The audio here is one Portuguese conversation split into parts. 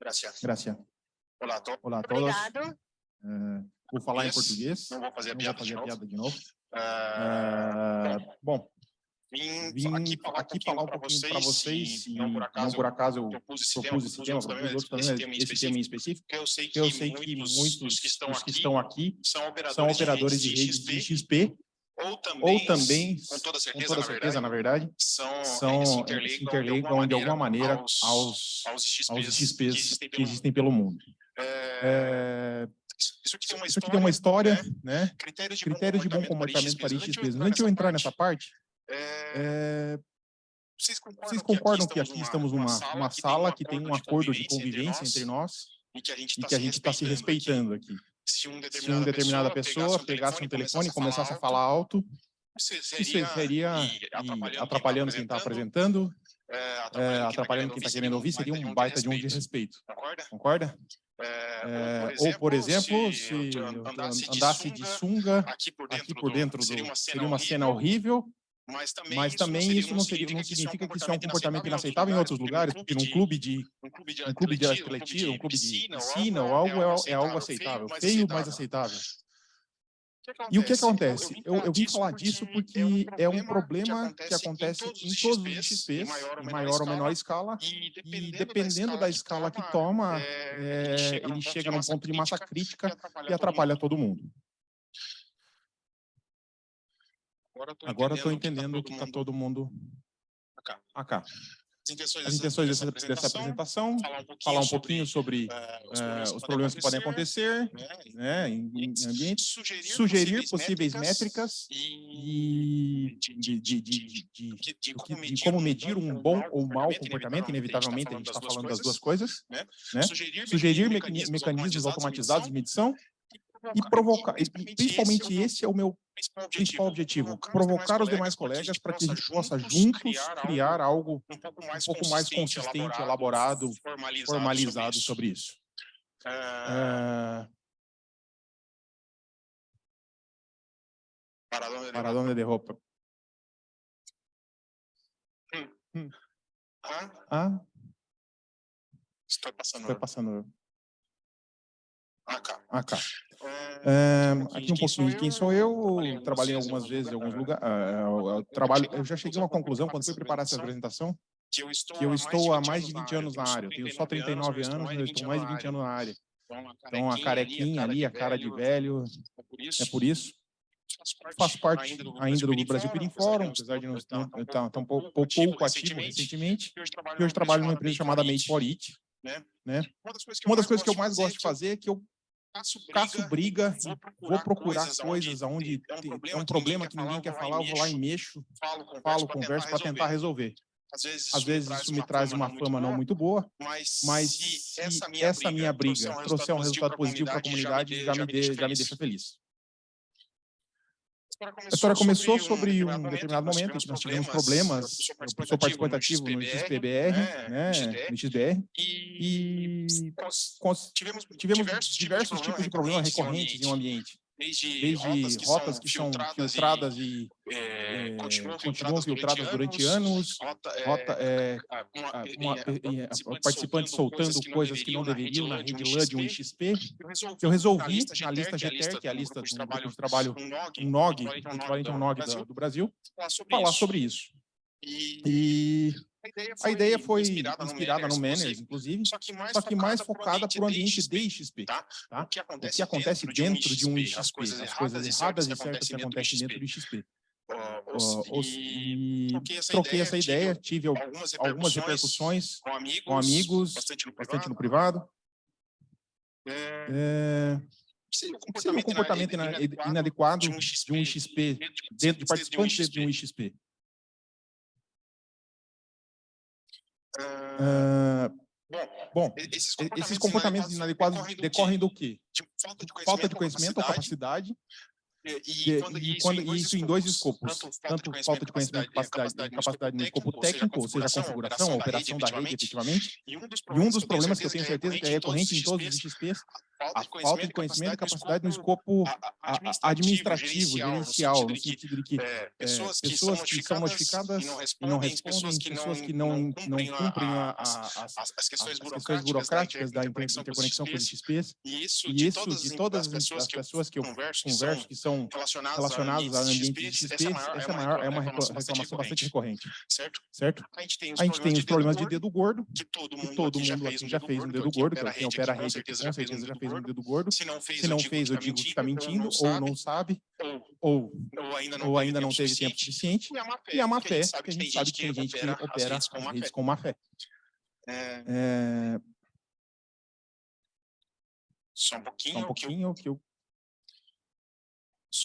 Gracias. Gracias. Olá a. Olá a todos. Obrigado. Eh, vou falar em português. Não vou fazer a Não vou piada fazer de a novo. piada de novo. Ah, Eh, bom, vim, vim aqui falar aqui um pouquinho para vocês, e não por acaso, por acaso eu propus esse tema, propus esse tema, propus propus outros também, esse tema em esse tema em específico, eu sei que, eu sei que muitos que estão, dos que aqui estão aqui são operadores, são operadores de redes rede de XP, ou também, ou também, com toda com certeza, toda na certeza, verdade, na verdade, são, são, eh, se interligam, de alguma maneira aos, aos, aos XPs, aos que XPs existem que pelo mundo. existem pelo mundo. Eh, Eh, isso aqui tem uma aqui tem uma história, né? critérios de Critérios de bom comportamento para XPs. Antes de eu entrar nessa parte, eh, vocês concordam, vocês concordam que aqui estamos numa uma sala que tem um acordo de convivência entre nós e que a gente e que a gente está se respeitando aqui? Se um Se uma determinada pessoa pegasse um telefone e começasse a falar alto, isso seria atrapalhando quem está apresentando, é, eh, atrapalhando quem está querendo ouvir, seria um baita de um desrespeito. Concorda? É, Eh, ou, por exemplo, se eu andasse, de sunga aqui por dentro, do, seria uma cena, seria uma cena horrível, mas também, mas também isso não seria não significa que isso é um comportamento inaceitável em outros lugares, porque num clube de um clube de um clube de atletismo, um clube de piscina ou algo é, é algo aceitável, feio, mas aceitável. E o que acontece? Eu, eu vim falar disso porque é um problema que acontece em todos os XPs, em maior ou menor escala, e dependendo da escala que toma, é, ele chega num ponto de massa crítica e atrapalha todo mundo. Agora estou entendendo que está todo mundo acá. As intenções dessa, dessa apresentação, falar um pouquinho sobre eh, os problemas que podem acontecer né, em, em ambientes, sugerir possíveis métricas e de, de, de, de, como medir um bom ou mau comportamento, inevitavelmente a gente está falando das duas coisas, né? sugerir mecani- mecanismos automatizados de medição e provocar, e principalmente esse é o meu principal objetivo, provocar os demais colegas para que a gente possa juntos criar algo um pouco mais consistente, elaborado, formalizado sobre isso. Eh, para onde para onde de roupa? Ah, Ah, estou passando. foi passando Acá. acá. Pouquinho aqui um pouquinho de quem sou eu, eu trabalhei algumas vezes em alguns lugar- lugares, eu trabalho, eu já cheguei a uma conclusão quando fui preparar essa apresentação, que eu estou, que eu estou há mais de 20 anos na área, eu tenho só 39 anos, mas eu estou mais de 20 anos na área. Então a carequinha ali, a cara de velho, É por isso, é faço parte ainda do Brasil Perim Fórum, apesar de não estar tão pouco, pouco ativo recentemente, e hoje trabalho numa empresa chamada Made for It. Uma das coisas que eu mais gosto de fazer é que eu caço briga, e vou procurar coisas onde tem- é um problema que ninguém quer falar, eu vou lá e mexo, falo, converso para tentar resolver. Às vezes isso me traz uma fama não muito boa, mas se essa minha briga trouxer um resultado positivo para a comunidade, já me, de, já me deixa feliz. A história começou sobre um determinado momento em que nós tivemos problemas, eu sou participante ativo no XPBR, né, no XBR, e tivemos diversos tipos de problemas recorrentes em um ambiente, desde rotas que são filtradas e eh, continuam filtradas durante anos, rota, uma- participantes soltando coisas que não deveriam na rede LAN de um XP, eu resolvi, na lista GTR, que é a lista do grupo de trabalho, um NOG, equivalente a um NOG do Brasil, falar sobre isso. E a ideia foi inspirada no Manners, inclusive, só que mais, só que mais focada para o ambiente de XP. tá? tá? O que O acontece, que acontece dentro de um XP, as coisas as coisas erradas e certas que acontecem dentro do XP. Os- E troquei essa ideia, tive al- algumas algumas repercussões com amigos, com amigos, bastante no bastante no privado. privado. É, É, seria um seria um comportamento ina- inadequado de um XP, dentro de participantes dentro de um XP. Ah, Ah, bom, esses e- esses comportamentos inadequados decorrem do quê? de falta de Falta de conhecimento conhecimento ou capacidade, E, E, e quando, e isso, quando, em dois isso em dois escopos, tanto falta de conhecimento, capacidade, capacidade no escopo técnico, ou seja, a configuração, a operação da rede, efetivamente. E um dos E um dos problemas que eu tenho certeza que é recorrente em todos os XPs, a a falta de conhecimento e capacidade no escopo a- a- a- a- administrativo, gerencial, no sentido de que é, é, pessoas que pessoas que são notificadas e não e respondem, não respondem, pessoas que não, não cumprem a- as, a- as, as- questões as burocráticas, da interconexão com os interconexão com os XPs, e isso, e de todas, as pessoas que eu converso, que são são relacionadas, relacionados a ambiente de XPs, essa é maior, é uma reclamação bastante recorrente, certo? certo? A gente tem os gente tem os problemas de dedo gordo, que todo que mundo todo aqui já mundo fez aqui um já fez um dedo gordo, que quem opera a rede com certeza já fez um dedo gordo. Se não fez, fez, eu digo que está mentindo, ou não sabe, ou, ou ainda não, ou ainda não teve tempo suficiente. E a má fé, que a gente sabe que tem gente que opera as redes com má fé. É, É, só um pouquinho, só um que eu- pouquinho que eu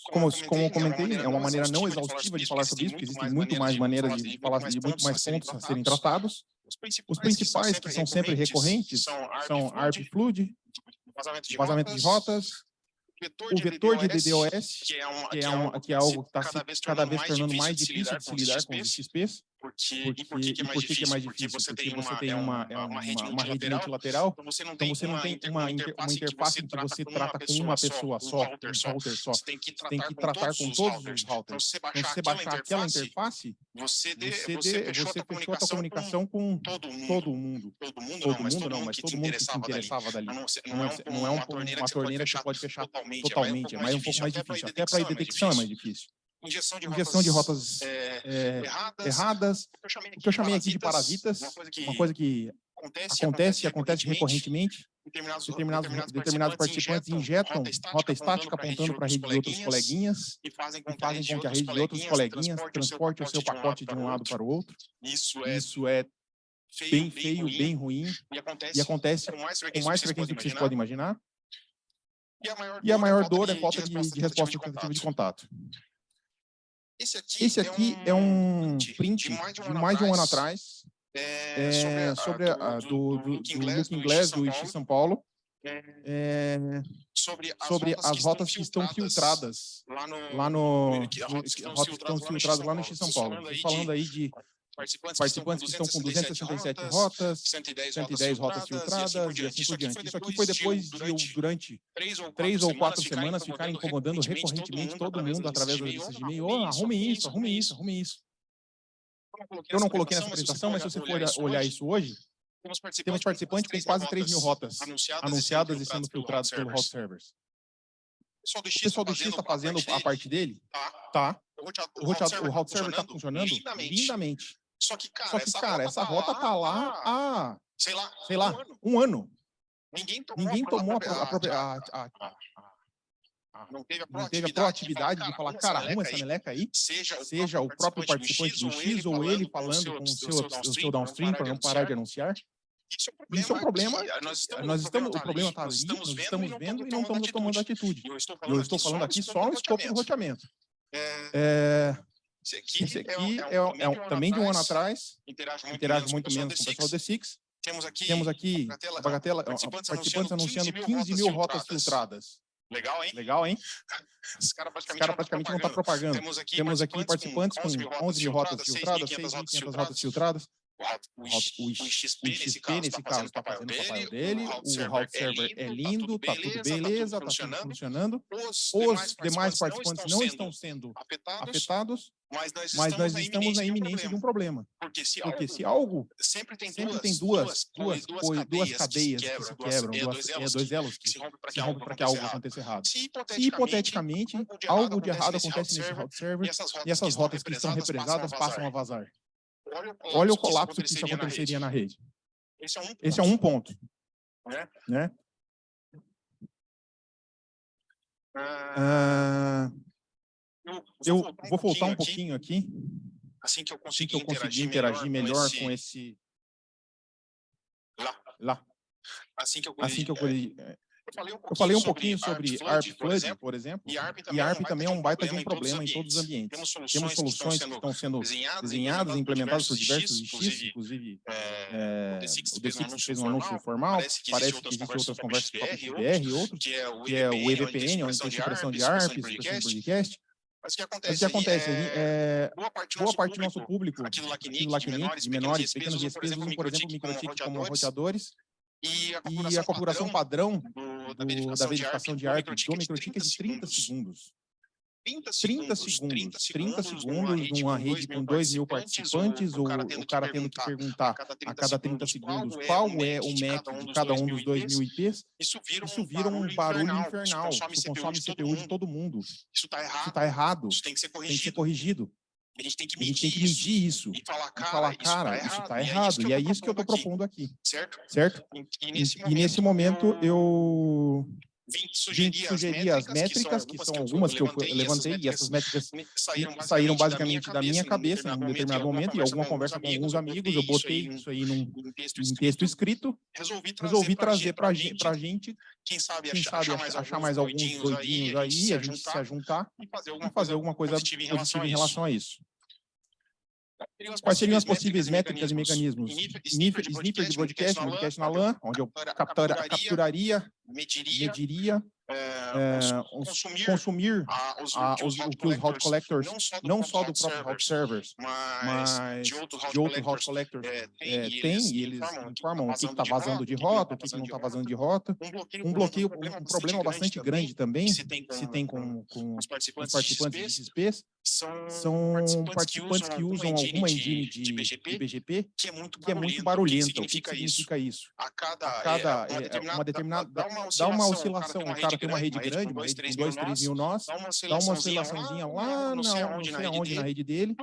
como, como, eu comentei, é uma maneira não exaustiva de falar sobre isso, porque existem muito mais maneiras de falar de muito mais pontos a serem tratados. Os principais, que são sempre recorrentes, são ARP Flood, vazamento de rotas, o vetor de DDoS, que é, uma, que é, que é algo que está cada vez tornando mais difícil de se lidar com os XPs. Porque, Porque, e por que, que é mais que que é difícil? mais Porque difícil? você Porque tem você uma, tem é uma, uma, é uma rede uma, rede multilateral, então você não então tem você não tem uma, inter- uma interface em que você trata com uma pessoa só, um router só. Você tem que Você tem tratar que com tratar todos com os todos routers. os Então, routers. se você Então, baixar se você aquela baixar aquela interface, interface, você, você, você, fechou, você a fechou a comunicação com com todo mundo. todo mundo. Todo mundo Todo não, mas todo mundo que que se interessava dali. Não, você- é, é um- é uma um- torneira que que você você pode fechar totalmente, é mais um pouco mais difícil. Até para a é mais detecção é mais difícil. Injeção de Injeção de rotas rotas é, é, erradas, erradas, o que eu chamei o que eu chamei aqui de parasitas, uma coisa que, uma coisa que acontece, acontece e acontece recorrentemente, determinados, determinados, determinados participantes injetam rota estática apontando para a rede de outros coleguinhas e fazem com que a rede de outros coleguinhas transporte o seu pacote de um lado para o outro. Isso é Isso é bem feio, bem ruim e acontece, e acontece com mais frequência do que vocês podem imaginar. E a maior dor é falta de, de resposta de tentativa de contato. Esse aqui, Esse aqui é um print de mais de um ano atrás é, é, sobre a, do, do, Glass do Ixi São Paulo, é, sobre as sobre rotas, as rotas que que estão filtradas lá no, lá no que- rotas que estão que estão filtradas lá no Ixi São Paulo. Falando aí de participantes, participantes que estão com 267 rotas, 110, 110 rotas filtradas e assim por diante. Isso aqui foi depois de, eu, durante três ou quatro semanas, ficar incomodando recorrentemente todo mundo através das listas de e-mail. Oh, arrume isso, arrume isso, arrume isso. Eu não coloquei nessa apresentação, mas se você for olhar isso hoje, temos temos participantes com quase 3 mil rotas anunciadas e sendo filtradas pelo Hot Servers. O pessoal do X está fazendo a parte dele, tá? O O Hot, o Hot Server está funcionando lindamente. Só que, cara, Só que, cara, essa rota tá lá há, sei lá, sei lá, um ano. um ano. Ninguém tomou, Ninguém a, tomou a, própria- pro- a, própria- a- não teve a não teve a proatividade, proatividade de falar, cara, arruma essa meleca aí, seja, seja o próprio participante do X ou ele falando com o seu, o seu downstream para não parar de anunciar. Isso é um problema. que Nós estamos, Nós estamos, o tá problema está ali, nós estamos vendo e não estamos tomando atitude. Eu estou falando, eu estou falando aqui só no escopo do roteamento. É, É, esse aqui, esse é, aqui é, é, um- é um- também de um ano atrás, interage muito interage menos muito com o menos com o pessoal do Six. Temos aqui, Temos aqui Bagatela- a Bagatela, participantes participantes anunciando anunciando 15 mil rotas filtradas. legal, hein? Legal, hein? Caras Os praticamente, caras praticamente não estão propagando. Temos aqui, Temos aqui participantes com 11 mil rotas filtradas, 6.500 6.500 rotas filtradas. O, o, O, o, XP, nesse caso, está fazendo o papel dele, o route server é lindo, tá tudo beleza, tá tudo funcionando. Os, Os demais participantes não estão sendo afetados, mas nós mas estamos, nós estamos na iminência de um problema. Porque se Porque algo, se algo sempre tem sempre duas, tem duas, duas, duas, duas cadeias que que se quebram, quebram, duas, duas, é, é, dois elos que que se rompem para que que algo aconteça errado. Se hipoteticamente algo de errado acontece nesse server, route server e essas rotas, e essas rotas que estão represadas passam a vazar. Olha olha o colapso que isso aconteceria na rede. Esse é um Esse é um ponto, né? né? Ah, eu eu vou voltar um aqui, pouquinho aqui, assim que eu assim conseguir que eu conseguir interagir melhor com esse lá, lá. assim que eu Assim que eu corrigi- é, Eu falei um pouquinho sobre ARP Flood, por exemplo, e ARP também é um baita de um problema em todos os ambientes. Temos soluções que estão sendo desenhadas e implementadas por diversos IX, inclusive é, o D6 fez um anúncio formal, parece que existem outras conversas com a PBR e outros, que é o EVPN, onde tem supressão de ARP, supressão de podcast, mas o que acontece, Mas o que acontece é, é, boa parte, boa parte do nosso público, aqui do Lacnic, de menores, pequenos ISPs, usam, por exemplo, microchip como roteadores, e a configuração padrão do, da verificação de ARP do microchip é de 30 segundos. 30 segundos, 30 segundos, numa rede com 2 mil participantes, ou o cara tendo que perguntar a cada 30 segundos qual é o MAC de cada um dos 2 mil IPs, isso vira um barulho infernal, isso consome CPU de todo mundo. Isso está errado, isso tem que ser corrigido. A gente tem que medir, tem que medir isso, isso, e falar, cara, e falar, cara isso está errado. E é isso que eu estou propondo aqui. Certo? Certo? E, e, nesse, e momento, nesse momento eu vim sugerir, sugerir as métricas, que são, algumas que eu levantei, e essas métricas saíram basicamente da minha cabeça em um determinado momento, e alguma conversa com alguns amigos, eu botei isso aí num, texto escrito, resolvi trazer para a gente, quem sabe achar mais alguns doidinhos aí, a gente se ajuntar e fazer alguma coisa positiva em relação a isso. Quais seriam as possíveis métricas e mecanismos? Sniffer de broadcast, broadcast na LAN, onde eu capturaria, mediria é, consumir, consumir a, os, a, os, o que os hot collectors, não só do próprio hot servers, mas de outros hot collectors é, é, tem, e eles informam o que está vazando de rota, o que não está vazando de rota. Um bloqueio, um problema bastante grande também, se tem com, com os participantes de XPs, são participantes que usam alguma engine de, BGP, que é muito barulhenta. O que significa isso? A cada, uma determinada, dá uma oscilação, o cara tem uma rede grande, uma rede com 2, 3 mil nós, dá uma oscilaçãozinha lá, não sei aonde, na rede dele,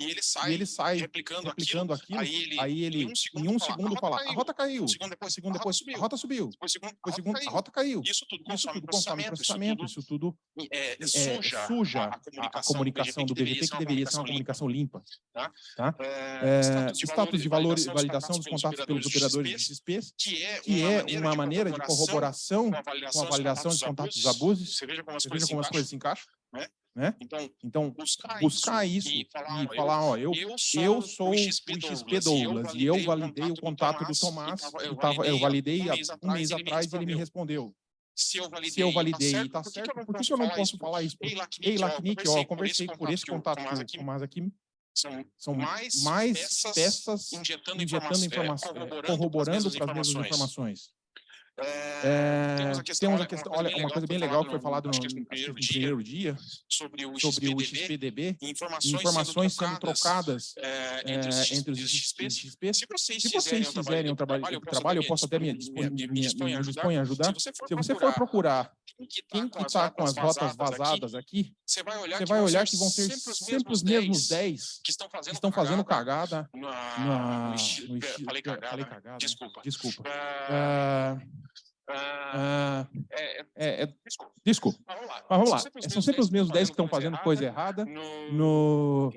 e ele sai replicando aquilo, aí ele, em um segundo, fala, a rota caiu, um segundo depois, a rota subiu, depois segundo, a rota caiu. Isso tudo consome processamento, isso tudo é, suja a comunicação do BGP, que deveria ser uma comunicação limpa. Tá? tá? É, status de valor, validação dos contatos pelos operadores de XPs, que é uma maneira de corroboração com a de contatos abusos. Você veja como as, coisas, como as coisas se encaixam. Né? Né? Então, então, buscar, buscar isso, isso, e falar, e falar ó, eu, eu sou, eu sou o XP Douglas, Douglas e eu validei o contato do Tomás, eu, tava, eu validei há um mês atrás e ele me respondeu. Se eu validei, se eu validei tá está certo, por que, eu não posso falar isso? Ei, Lacnic, ó, eu conversei por esse contato com o Tomás aqui, são, são mais, mais peças, peças injetando, injetando informação, é, corroborando para as mesmas informações. É, temos a questão, temos a questão olha, uma coisa bem legal que foi falado no, no primeiro, primeiro dia, sobre o XPDB, informações, informações sendo, trocadas é, entre, os, entre os XPs. Se vocês, Se vocês fizerem um trabalho, trabalho, eu posso até me, me, me, me dispor a ajudar. Se você for procurar quem que está com as rotas vazadas aqui, você vai olhar que vão ter sempre os mesmos 10 que estão fazendo cagada. Falei cagada, desculpa. Desculpa. Ah, é, é, é, desculpa. Mas vamos lá. Mas vamos lá. São sempre os mesmos 10 que estão fazendo coisa errada no,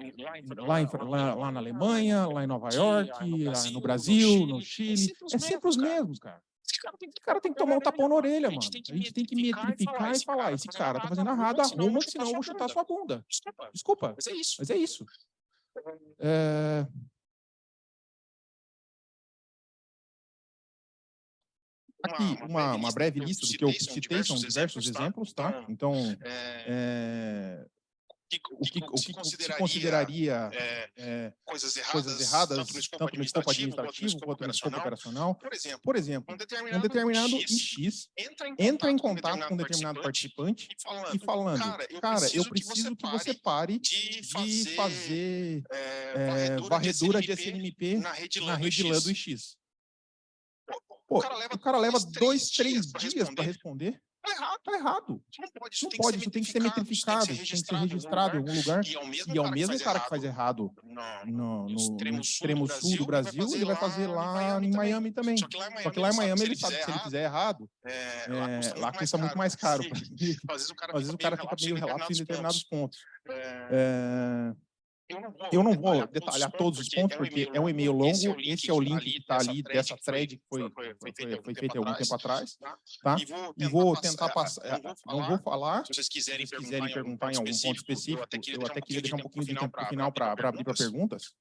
lá, em, lá, lá na Alemanha, lá em Nova York, no Brasil, no Chile. É sempre os mesmos, cara. Esse cara tem que, cara tem que tomar um tapão na orelha, mano. A gente tem que metrificar e falar, esse cara tá fazendo errado, arruma, senão eu vou chutar sua bunda. Desculpa. Mas é isso. Mas é isso. É... Aqui, uma, uma breve lista do que eu citei, são diversos exemplos, tá? Então, é, o que, o que se consideraria é, é, coisas erradas, coisas erradas tanto, no escopo, escopo administrativo quanto no escopo operacional. Por exemplo, por exemplo um determinado, um determinado X, entra em contato, entra em contato com um determinado participante e falando, e falando cara, eu cara, preciso, eu preciso que, você pare de fazer, fazer é, varredura de SNMP na rede LAN do X. Pô, o cara leva, o cara leva dois, três dias para responder. Tá errado. Tá errado. Isso não pode, isso, não tem, pode, que isso tem que ser metrificado, tem que ser registrado, em algum lugar. E é o mesmo, e é o mesmo cara, que faz errado no, no, no extremo, extremo sul do Brasil, ele vai fazer lá em Miami também. Só que lá em Miami ele sabe que se ele fizer errado, é, lá custa muito mais caro. Às vezes o cara fica meio relapso em determinados pontos. É... Eu não vou detalhar todos os pontos, porque é um e-mail longo, esse é o link que está ali dessa thread que foi, foi, foi feita algum tempo atrás, tá? E vou tentar passar, não vou falar, se vocês quiserem perguntar em algum ponto específico, eu até queria deixar um pouquinho de tempo para final para abrir para perguntas,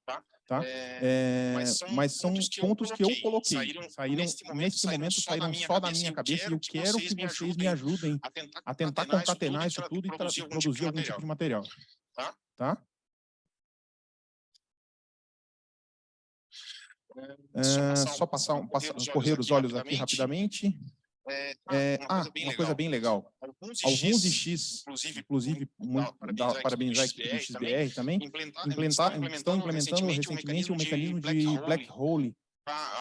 tá? É, mas são pontos que eu coloquei, saíram, nesse momento saíram só da minha cabeça. E eu quero que vocês me ajudem a tentar concatenar isso tudo. e produzir algum tipo de material, tá? É, só passar, um, passar, correr os olhos aqui rapidamente. É, é, ah, uma coisa bem legal. Alguns IX, inclusive, muito, dá, parabenizar a equipe do XBR também, implementar, estão implementando recentemente um mecanismo de black hole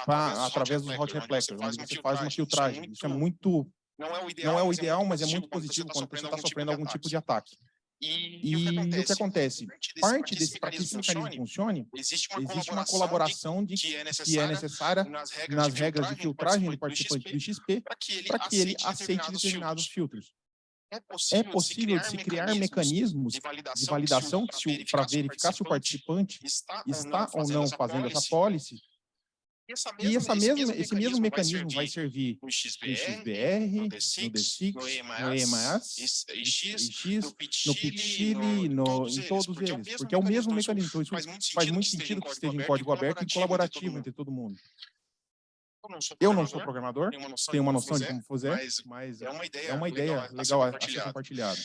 pra, através dos hot reflectors, onde você faz uma filtragem. Isso é muito, não é o ideal, mas é muito positivo quando você está sofrendo algum tipo de ataque. E, e, o, que o, que acontece? Parte desse, para que esse mecanismo funcione, existe uma, existe uma colaboração de, que, é que é necessária nas regras, nas regras de filtragem do participante do XP para que, para que ele aceite determinados filtros. É possível, é possível de se criar mecanismos de validação para verificar se o participante está, ou não fazendo essa policy e, essa mesma, e essa mesma, esse, mesmo, esse mesmo mecanismo vai servir no XBR, no, XBR, no D6, no EMAS, no X, no PITCHILI, no, em todos eles, porque é o mesmo mecanismo. Então, isso faz muito sentido que esteja em código aberto e colaborativo entre todo mundo. Eu não sou programador, tenho uma noção de como fazer, mas é uma ideia legal a ser compartilhada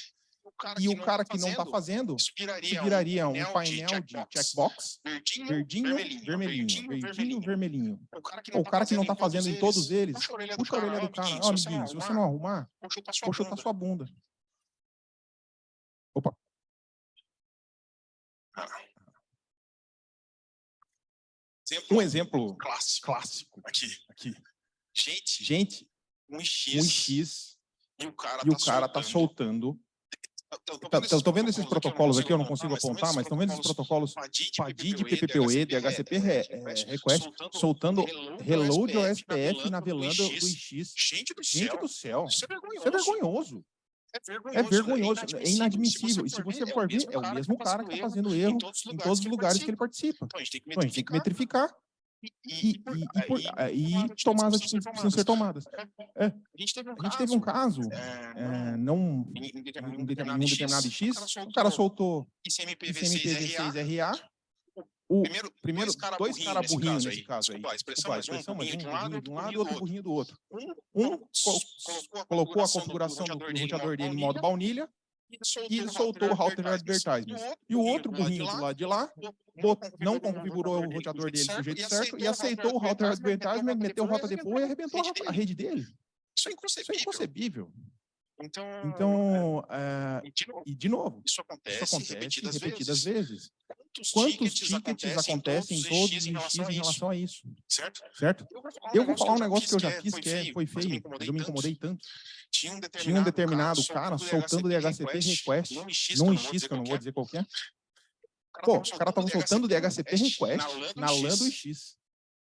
e o cara que não está fazendo, isso viraria um painel de checkbox, verdinho, vermelhinho, verdinho, vermelhinho. O cara que não está fazendo em todos eles, puxa a orelha do cara, ó, amiguinho, se você não arrumar, vou chutar sua bunda. Opa. Um exemplo clássico, clássico aqui. aqui. Gente, gente um X, um X e o cara está soltando Estou vendo esses protocolos aqui, eu não consigo apontar, mas estão vendo esses protocolos PADID, PPPoE, DHCP request, soltando reload ao SPF na velanda do IX. Gente do céu, isso é vergonhoso. É vergonhoso, é inadmissível. E se você for ver, é o mesmo cara que está fazendo erro em todos os lugares que ele participa. Então, a gente tem que metrificar e, e, e, por, e tomar as atitudes que precisam ser tomadas. É. A gente teve um, gente teve um caso, é, não em, em determinado X, o cara soltou ICMPv6RA, o primeiro, primeiro dois caras dois cara burrinhos nesse caso aí. Desculpa, a expressão, Desculpa, a expressão um burrinho de um lado, de um lado e outro burrinho do outro. Um colocou a configuração do roteador dele em modo baunilha, e soltou o router advertisement. E o outro burrinho do lado de lá não configurou o roteador dele do jeito certo e aceitou o router advertisement, meteu o rota depois e arrebentou a rede dele. Isso é inconcebível. Então, então é, e, de novo, isso acontece, isso acontece repetidas, repetidas vezes. vezes. Quantos, Quantos tickets, acontecem, todos os X em relação, em relação a isso? Certo? certo? Eu vou falar um negócio que eu já fiz que é, foi feio, mas eu me incomodei tanto. Tinha um determinado, Tinha um determinado cara soltando DHCP request num X, que eu não vou dizer qual é. Pô, os caras estavam soltando DHCP request na LAN do X.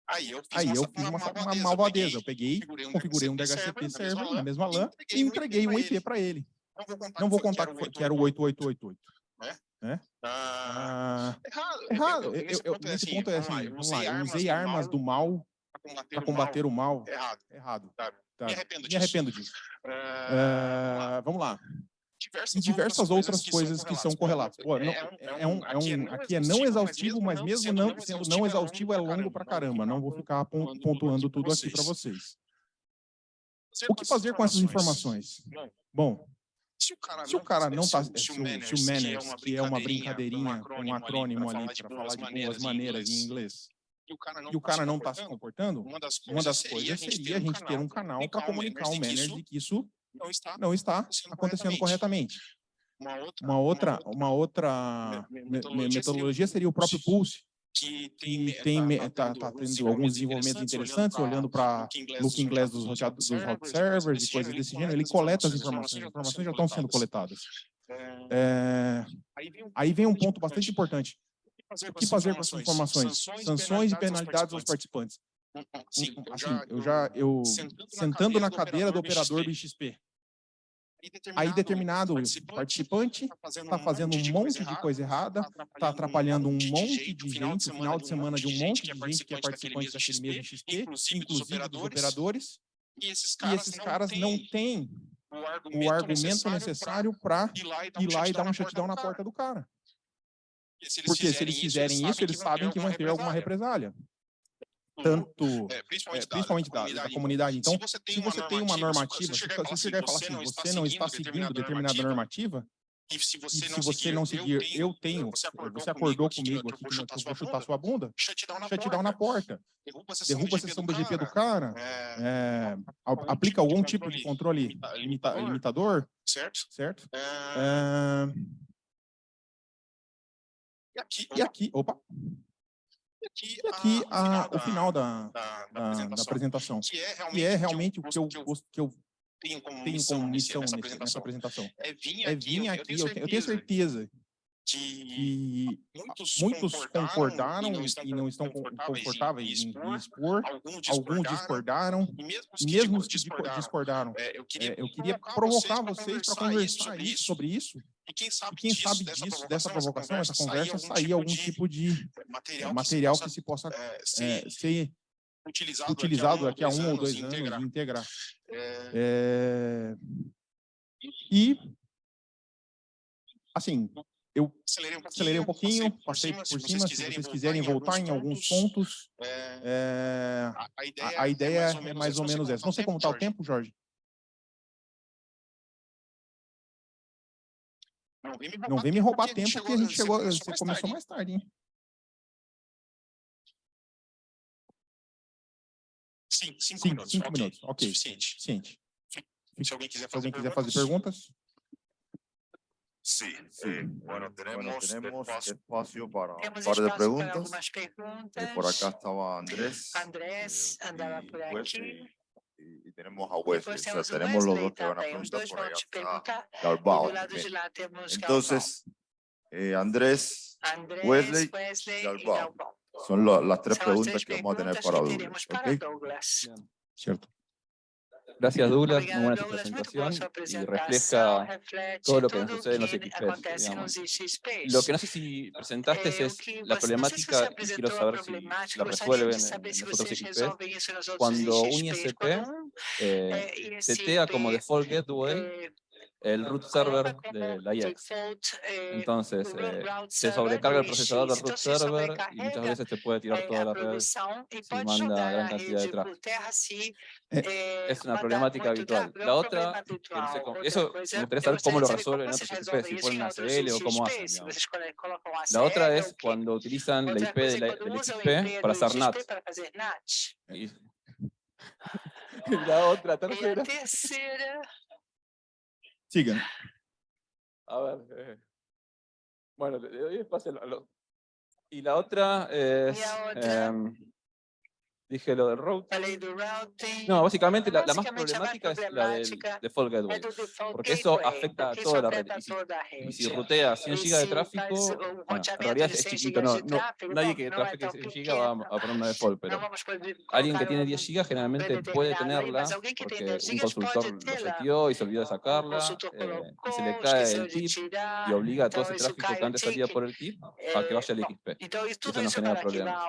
Aí eu fiz, Aí eu fiz uma, uma, uma malvadeza. Eu peguei, configurei um DHCP server na mesma LAN e entreguei um IP para ele. Não vou contar que era o 8888. Né? Ah, errado. errado. Eu, eu, nesse ponto é assim, vamos lá, eu usei armas do mal para combater o mal. Errado. Errado. Tá. Me arrependo disso. Me arrependo disso. Uh, vamos lá. Diversas e diversas outras coisas que são correlatas. Pô, não, é, é, um, é um, aqui é não exaustivo, mas mesmo não sendo não exaustivo, é longo pra caramba. Não vou ficar pontuando tudo aqui para vocês. O que fazer com essas informações? Bom, se o cara, se o cara não está, se, se, o Manners, que é uma brincadeirinha, um acrônimo ali para falar de boas maneiras em inglês, e o cara não está se comportando, uma das coisas seria a gente ter um canal para comunicar ao manager de que isso não está, não está acontecendo corretamente. Uma outra, uma outra metodologia seria o próprio Pulse, que tem, tem tá, tá, tá tendo alguns desenvolvimentos interessantes, olhando para look inglês dos, dos hot servers e coisas desse gênero, ele coleta as informações, as informações já estão sendo coletadas. É, aí vem um ponto bastante importante. O que fazer com essas informações? Sanções e penalidades aos participantes. Sim, assim, eu já, eu, sentando na cadeira do operador do XP, Aí determinado participante está fazendo um monte de coisa errada, está atrapalhando um monte de gente, o final de semana de um monte de gente que é participante daquele mesmo XP, inclusive dos operadores, e esses caras não têm o argumento necessário para ir lá e dar um shutdown na porta do cara. Porque se eles fizerem isso, eles sabem que vão ter alguma represália tanto, é, principalmente, é, principalmente da, da, da, comunidade. Então, se você tem uma normativa, se você chegar e falar assim, você não está seguindo determinada normativa, e se você, não, se você seguir, não seguir, eu tenho, você acordou, você acordou comigo, aqui que eu vou chutar sua bunda, shutdown na porta, derruba a sessão do GP do cara, é, aplica algum tipo de controle limita, limitador, certo? certo? É... E e aqui, opa, e aqui, e aqui a, a, o final da, da, da, apresentação, da, apresentação, que é realmente, que é realmente o que eu, que eu tenho como missão, missão nessa, apresentação. nessa apresentação. É vir aqui, é vir aqui eu, tenho eu tenho certeza que muitos, muitos concordaram, e não estão, confortáveis, em, expor, expor alguns discordaram, e mesmo os que discordaram, discordaram. É, eu, queria é, eu queria provocar vocês para conversar isso, sobre isso, e quem sabe, e quem sabe disso, dessa, dessa provocação, essa conversa, sair algum tipo de material, material que se possa é, ser, ser utilizado, utilizado daqui a um ou dois anos, integrar. integrar. É... E, assim, eu acelerei um pouquinho, acelerei um pouquinho passei por cima, por cima, se vocês, vocês quiserem voltar em alguns pontos, é, a, a, ideia, a, ideia é mais ou menos, essa. Não sei como está o tempo, Jorge. Não vem me roubar, não vem me roubar tempo, tempo porque a gente chegou, você começou, começou mais tarde, hein? Sim, cinco, Sim, minutos. Cinco okay. minutos, ok. Suficiente. Suficiente. Se alguém quiser fazer, alguém quiser fazer perguntas. Sí, sí. Eh, bueno, tenemos, bueno, tenemos espacio, espacio para un par de preguntas. preguntas. Eh, por acá estaba Andrés. Andrés eh, andaba por aquí. Y, y, tenemos a Wesley. O sea, tenemos los dos que van a preguntar por allá. Galbao. Entonces, eh, Andrés, Andrés, Wesley, Wesley Galbao. Son lo, las tres preguntas que vamos a tener para Douglas. ¿okay? Douglas. Cierto. Gracias Douglas, muy buena tu presentación y refleja todo lo que nos sucede en los XPs. Lo que no sé si presentaste eh, es la problemática y quiero saber si la resuelven en, los otros XPs. Cuando un ISP eh, setea como default gateway el root server de la IEX. Entonces, eh, se sobrecarga el procesador del root server y muchas veces te puede tirar toda la red si manda gran cantidad de tráfico. Eh, es una problemática habitual. La otra, no sé cómo, eso me gustaría saber cómo lo resuelven en otros XP, si ponen ACL o cómo hacen. La otra es cuando utilizan la IP de la, del XP para hacer NAT. Y la otra, tercera. Sigan. A ver. Eh, bueno, le doy espacio a lo, Y la otra es... Eh, Dije lo del routing. No, básicamente la, la más problemática es la del default gateway, porque eso afecta a toda la red. Y si, rutea 100 GB de tráfico, bueno, en realidad es chiquito, no, no, nadie que trafique 100 GB va a poner una default, pero alguien que tiene 10 GB generalmente puede tenerla porque un consultor lo seteó y se olvidó de sacarla, eh, y se le cae el tip y obliga a todo ese tráfico que antes salía por el tip a que vaya al XP. Eso no genera problemas.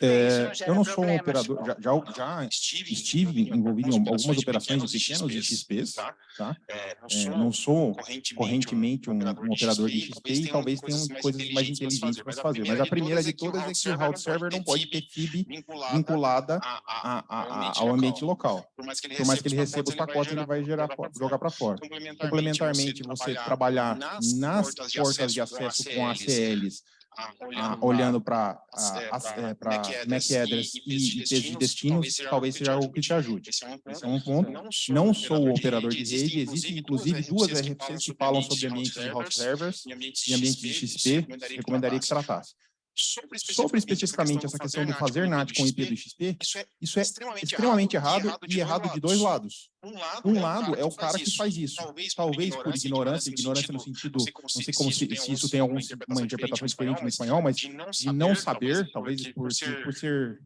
Eh, yo no soy operador, já, já, já estive envolvido em algumas operações de pequenos de XPs, tá? tá? É, não sou correntemente um, um operador de XP e talvez tenham coisas mais inteligentes para fazer, mas a primeira de todas é que o route server não pode ter FIB vinculada a, a, ao ambiente local. Por mais que ele receba os pacotes, ele vai gerar, jogar para fora. Complementarmente, você trabalhar nas portas de acesso com ACLs, ah, olhando para é, MAC address e IPs de destino, talvez seja algo que te ajude. Esse é um ponto. Não sou o operador de rede, existem inclusive duas RFCs que falam sobre ambientes de host servers e ambientes de XP, recomendaria que tratasse. Sobre especificamente essa questão do fazer NAT com IP do XP, isso é extremamente errado e errado de dois lados. Um lado é o cara que faz isso, talvez por ignorância, ignorância no sentido, não sei como se, se isso tem alguma interpretação diferente no espanhol, mas de não saber, talvez por, por ser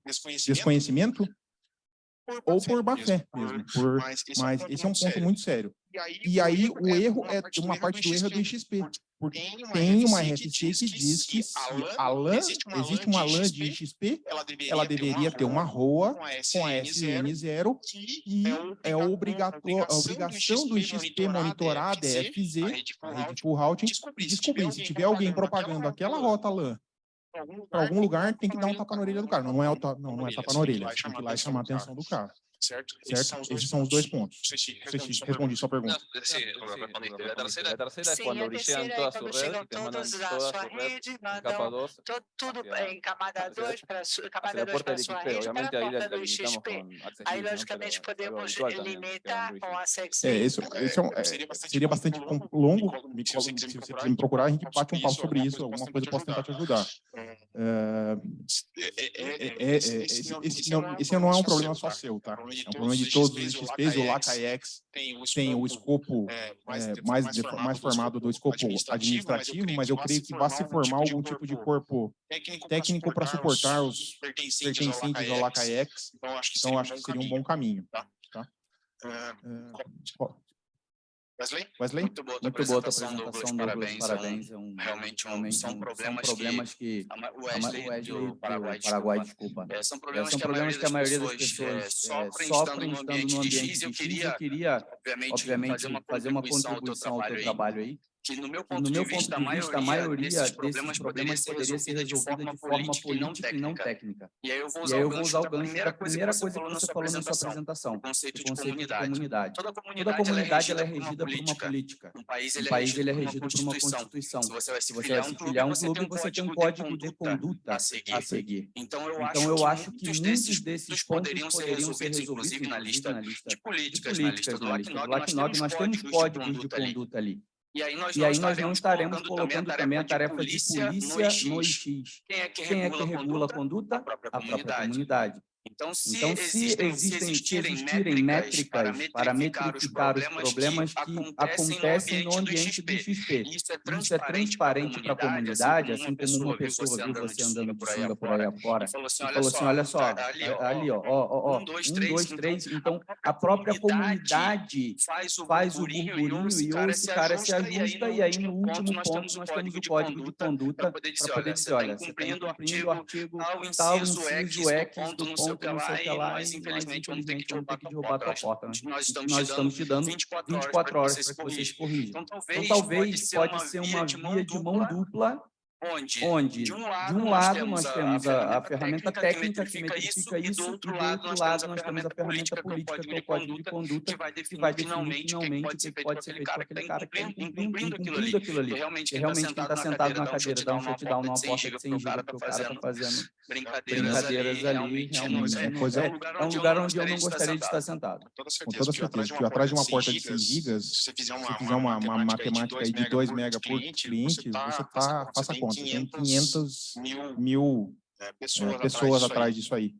desconhecimento, ou por má fé mesmo, por, mas esse é um ponto muito sério. E aí o erro é, uma parte do erro é do XP, porque tem uma RFC que diz que se a LAN, existe uma LAN de XP, ela deveria ter uma ROA com a SN0 e é obrigatório, a obrigação do XP monitorar a DFZ, a rede full routing, e descobrir se tiver alguém propagando aquela rota LAN algum lugar, tem que dar um tapa na orelha do cara. Não é, não, não é tapa na orelha, tem que ir lá e chamar a atenção do cara certo? Certo? Esses são os dois pontos. Não sei se Não sei se respondi respondi sua pergunta. Sí, respondiste. La tercera, La tercera Sim, é quando red chegam y te mandan todos toda sua su red rede, mandam 2 to- tudo hacia- em camada hacia- 2 para su, hacia camada la 2 puerta para del sua rede, para a porta do XP. Aí, ¿no? logicamente, podemos limitar com a sex É, isso, esse é, é, seria bastante longo. Se você se quiser me procurar, a gente bate um papo sobre alguma isso, alguma coisa eu posso tentar te ajudar. É, É, é, é, é, é, esse não é um problema só seu, tá? É um problema de todos os XPs, o LACAEX tem o tem o escopo é, mais, é, de- mais, de- mais formado do escopo administrativo, mas eu creio que vai se formar algum tipo de corpo técnico para suportar os pertencentes ao LACAEX, Então, acho que então seria um bom caminho. É, É, po- Wesley? Wesley? Muito boa Muito boa tua apresentação, Douglas. Douglas. Parabéns. Parabéns. É um, realmente um- realmente são um- problemas são problemas que A O a Wesley, Wesley do do Paraguai, Paraguai, desculpa. É, são É, problemas são que a problemas que a maioria das pessoas, é, pessoas é, sofrem sofrem estando no ambiente de X. Eu queria, obviamente, obviamente, fazer uma contribuição ao teu trabalho aí. aí, que no meu ponto no de meu vista, ponto de vista, a maioria desses desses problemas poderia problemas ser poderia ser resolvida de forma de forma política e não política e não técnica. E aí eu vou usar eu vou gancho usar o gancho primeira da coisa que primeira você coisa falou que na você sua falou na sua apresentação, o conceito de de comunidade. comunidade. Toda Toda comunidade, comunidade ela é regida regida por uma política. Um país Um ele é país regido ele é por uma regido por uma constituição. Se você vai se filiar um clube, um você tem um um código código de conduta a seguir. a seguir. Então eu Então eu acho que muitos muitos desses pontos poderiam ser resolvidos, inclusive na lista de de políticas, na lista do LACNOG, nós temos códigos de conduta ali. E aí nós não aí nós não estaremos estaremos colocando também a tarefa de polícia no IX. IX. Quem é que Quem é que regula a regula a conduta? A própria A própria comunidade. Então, se, Então, se existem, existem, se existirem existirem métricas para metrificar os problemas, que que acontecem no ambiente do XP, isso é isso é transparente para a comunidade, assim como uma pessoa viu você andando de sunga sunga por aí afora, e falou assim, olha assim, olha só, tá ali, ó, ali, ó, ó, ó, um, dois, um, então, três, então a própria comunidade faz o burburinho e ou esse cara se ajusta, e aí no último ponto nós temos o código de conduta para poder dizer, olha, você está incumprindo o artigo tal, inciso X, ponto, sei o que lá, o que e lá, nós, infelizmente, vamos ter que te roubar que roubar tua porta. né? Nós estamos, Nós te estamos te dando 24 horas 24 horas para que você se que você se corrija. Então, talvez, Então, talvez pode ser uma via de mão dupla, onde, onde de um de lado, um nós lado temos nós temos a, a ferramenta técnica que metrifica isso, isso, e do e outro do lado nós lado temos a ferramenta política, que é o código de conduta, que vai que definir vai definir finalmente o que finalmente pode o ser que feito ser aquele feito com cara que aquele está cara que está incumprindo, aquilo ali. aquilo ali. Porque realmente Que quem realmente está quem está sentado na cadeira dá um shutdown numa porta de 100 giga giga porque o cara está fazendo brincadeiras, ali, realmente, É, um lugar onde eu não gostaria de estar sentado. Com toda certeza, que atrás de uma porta de 100 gigas, se você fizer uma, matemática aí de 2 mega por cliente, você tá, faça a conta, tem 500 mil mil é, é, pessoas, pessoas atrás atrás disso aí.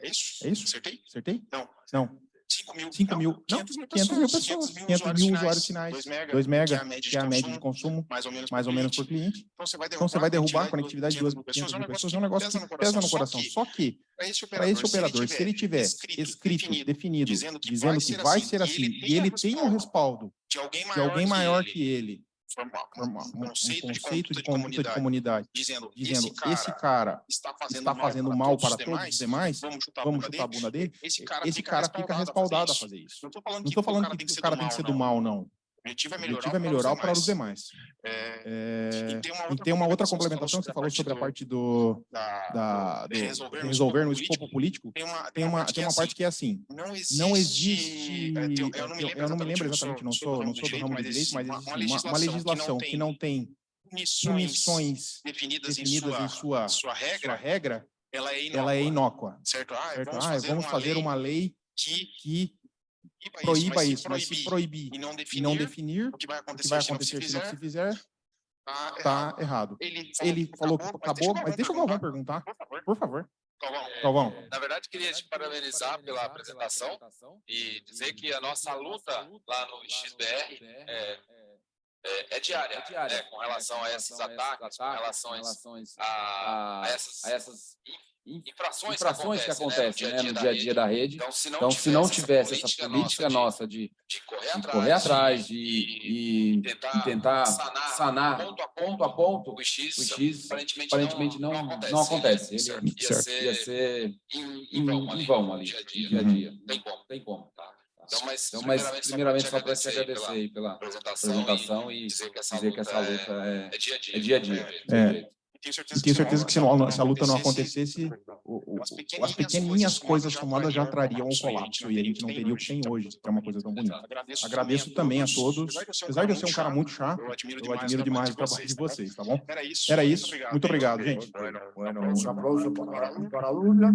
É isso? É isso? Acertei? Acertei? Não. Não, 5 mil. 5 mil, não, 500 mil 500 mil pessoas, 500 mil usuários finais, 2 mega, 2 mega, que é a média que é a de média de consumo, consumo, mais ou menos mais por ou menos cliente. por cliente. Então você vai Então você vai derrubar a conectividade de de 200 mil pessoas, é um negócio que pesa no coração. Só que, Para esse operador, se ele tiver escrito, definido, dizendo que dizendo vai que ser vai assim, ser e assim, ele e ele tem o respaldo de de alguém maior que ele, um um conceito, de de conduta de comunidade, dizendo, dizendo, esse cara está está está fazendo mal para todos os demais, vamos chutar a vamos bunda chutar a dele, bunda dele, esse cara, esse fica, cara fica respaldado a fazer isso. Não estou falando Não estou falando que o cara tem que ser do mal, não. Objetivo é melhorar, objetivo é melhorar para os demais. É, É, e E tem uma outra complementação que você falou sobre a parte do, da, da, de resolver, resolver no escopo político. Tem uma, Tem uma, tem é uma assim, parte que é assim, não existe, não existe, é, tem- eu não me eu não me lembro exatamente, não sou, não sou do ramo do direito, mas existe uma, uma legislação que não tem punições definidas, definidas em em sua, sua, sua sua regra, ela é inócua, ela é inócua. certo? Ah, Certo? vamos Ah, fazer, vamos uma, fazer lei uma lei que que proíba, proíba isso, isso, mas se proibir e não e definir, não definir o que vai o que acontecer, vai se não se acontecer se não fizer, se fizer, tá, tá errado. errado. Ele Ele falou que acabou, mas deixa o Galvão perguntar, Por favor, por favor. Galvão. Galvão. Na verdade, queria te parabenizar pela apresentação e dizer que a nossa luta lá no XBR é é, é diária, é diária. né, com relação a esses ataques, com relação a, a, a essas a essas infrações, infrações que acontecem né, no dia a dia da rede. Então, se não, Então, se não tivesse tivesse essa política nossa de, de correr de atrás, correr atrás, de, de, de tentar, tentar sanar, sanar ponto a ponto a ponto, o X, o X aparentemente, aparentemente não, não acontece. Ele Ia Certo. ser ia ser em, vão ali, dia a no dia. dia a dia. Tem como. Tem como. Tá. Então, mas, Então, mas primeiramente só para te agradecer pela pela apresentação, apresentação e e dizer que essa dizer que luta, essa luta é, é, é dia a dia. é dia a dia. né? não É. jeito. Tenho certeza que se, não- se a luta não acontecesse, o- o- as pequenininhas coisas somadas já trariam o colapso e a gente não teria o que tem hoje, que é uma coisa tão bonita. Agradeço também a todos, apesar de eu ser um cara muito chato, eu admiro demais o trabalho de vocês, tá bom? Era isso, muito obrigado, gente. Bueno, un aplauso para, para Douglas.